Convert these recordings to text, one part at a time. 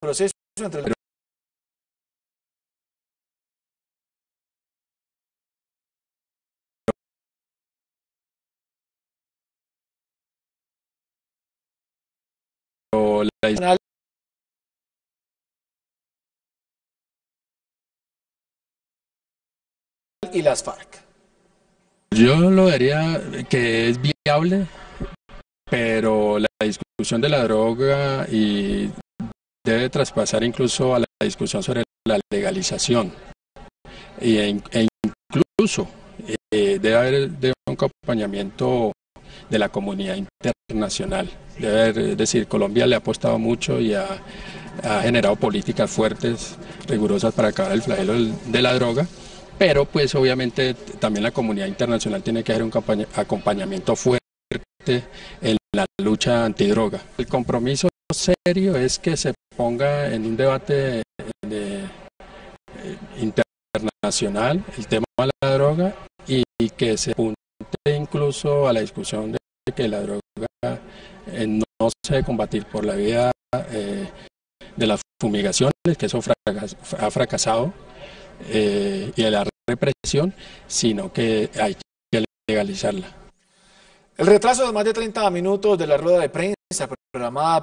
proceso entre el la y las FARC. Yo lo diría que es viable, pero la discusión de la droga y debe traspasar incluso a la discusión sobre la legalización. E, e incluso eh, debe haber un acompañamiento de la comunidad internacional. Debe haber, es decir, Colombia le ha apostado mucho y ha, generado políticas fuertes, rigurosas para acabar el flagelo de la droga, pero pues obviamente también la comunidad internacional tiene que hacer un acompañamiento fuerte en la lucha antidroga. El compromiso serio es que se ponga en un debate eh, internacional el tema de la droga y, que se apunte incluso a la discusión de que la droga eh, no, se debe combatir por la vía eh, de las fumigaciones, que eso ha fracasado, y de la represión, sino que hay que legalizarla. El retraso de más de 30 minutos de la rueda de prensa programada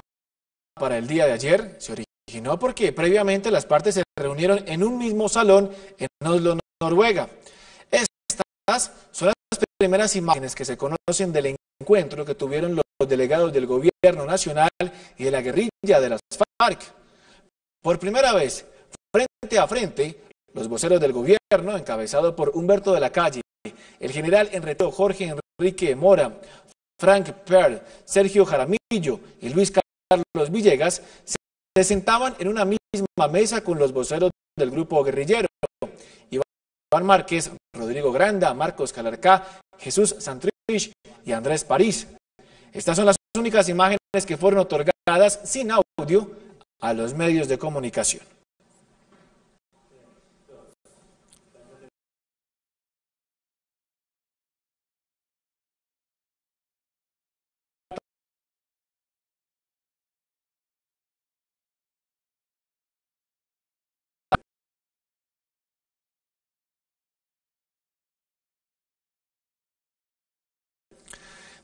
para el día de ayer se originó porque previamente las partes se reunieron en un mismo salón en Oslo, Noruega. Estas son las primeras imágenes que se conocen del encuentro que tuvieron los delegados del gobierno nacional y de la guerrilla de las FARC. Por primera vez, frente a frente, los voceros del gobierno, encabezado por Humberto de la Calle, el general Enreto Jorge Enrique Mora, Frank Pearl, Sergio Jaramillo y Luis Carlos Villegas se sentaban en una misma mesa con los voceros del grupo guerrillero. Iván Márquez, Rodrigo Granda, Marcos Calarcá, Jesús Santrich y Andrés París. Estas son las únicas imágenes que fueron otorgadas sin audio a los medios de comunicación.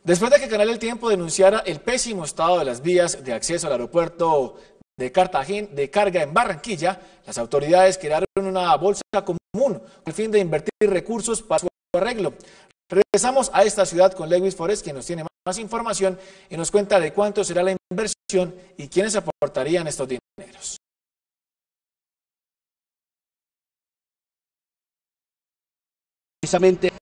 Después de que Canal El Tiempo denunciara el pésimo estado de las vías de acceso al aeropuerto de Cartagena de carga en Barranquilla, las autoridades crearon una bolsa común con el fin de invertir recursos para su arreglo. Regresamos a esta ciudad con Lewis Forest, quien nos tiene más información y nos cuenta de cuánto será la inversión y quiénes aportarían estos dineros. Precisamente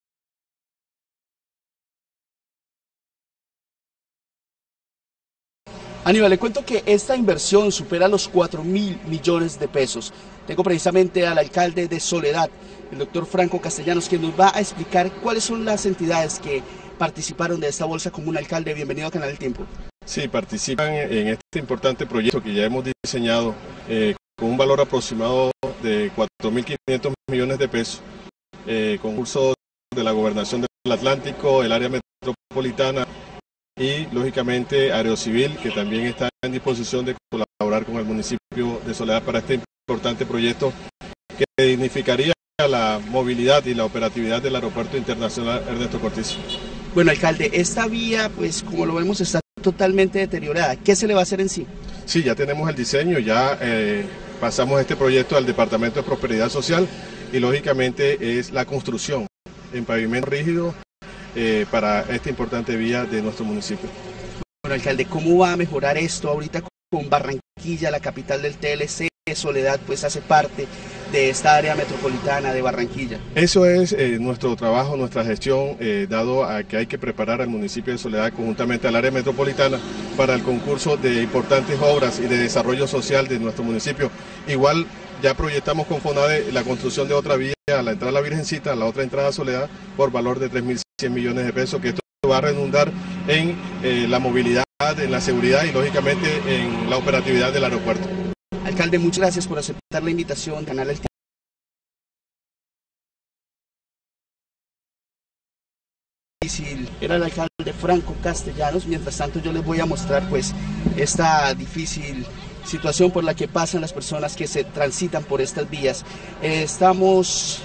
Aníbal, le cuento que esta inversión supera los 4 mil millones de pesos. Tengo precisamente al alcalde de Soledad, el doctor Franco Castellanos, quien nos va a explicar cuáles son las entidades que participaron de esta bolsa común. Alcalde, bienvenido a Canal del Tiempo. Sí, participan en este importante proyecto que ya hemos diseñado eh, con un valor aproximado de 4.500 millones de pesos, eh, concurso de la Gobernación del Atlántico, el área metropolitana y lógicamente Aerocivil, que también está en disposición de colaborar con el municipio de Soledad para este importante proyecto que dignificaría la movilidad y la operatividad del Aeropuerto Internacional Ernesto Cortés. Bueno, alcalde, esta vía, pues como lo vemos, está totalmente deteriorada. ¿Qué se le va a hacer en sí? Sí, ya tenemos el diseño, ya eh, pasamos este proyecto al Departamento de Prosperidad Social y lógicamente es la construcción en pavimento rígido eh, para esta importante vía de nuestro municipio. Bueno, alcalde, ¿cómo va a mejorar esto ahorita con Barranquilla, la capital del TLC? Soledad pues hace parte de esta área metropolitana de Barranquilla. Eso es eh, nuestro trabajo, nuestra gestión, eh, dado a que hay que preparar al municipio de Soledad conjuntamente al área metropolitana para el concurso de importantes obras y de desarrollo social de nuestro municipio. Igual ya proyectamos con FONADE la construcción de otra vía a la entrada a la Virgencita, a la otra entrada a Soledad, por valor de 3.100 millones de pesos, que esto va a redundar en eh, la movilidad, en la seguridad y lógicamente en la operatividad del aeropuerto. Alcalde, muchas gracias por aceptar la invitación, Canal El Era el alcalde Franco Castellanos, mientras tanto yo les voy a mostrar pues esta difícil situación por la que pasan las personas que se transitan por estas vías. Eh, estamos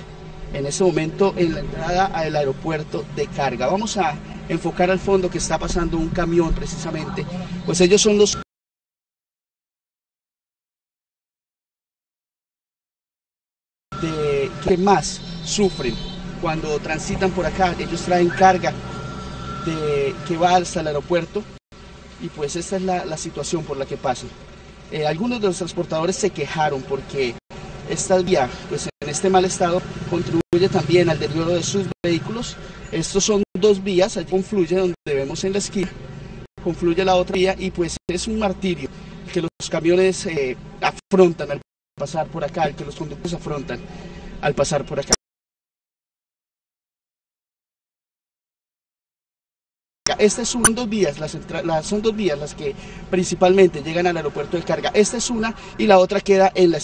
en este momento en la entrada al aeropuerto de carga. Vamos a enfocar al fondo que está pasando un camión precisamente, pues ellos son los de, que más sufren cuando transitan por acá. Ellos traen carga de, que va hasta el aeropuerto y pues esta es la, la situación por la que pasan. Eh, algunos de los transportadores se quejaron porque esta vía, pues en este mal estado, contribuye también al deterioro de sus vehículos. Estos son dos vías, allí confluye donde vemos en la esquina, confluye la otra vía y pues es un martirio que los camiones eh, afrontan al pasar por acá, que los conductores afrontan al pasar por acá. Estas son dos vías, las, las, son dos vías las que principalmente llegan al aeropuerto de carga. Esta es una y la otra queda en la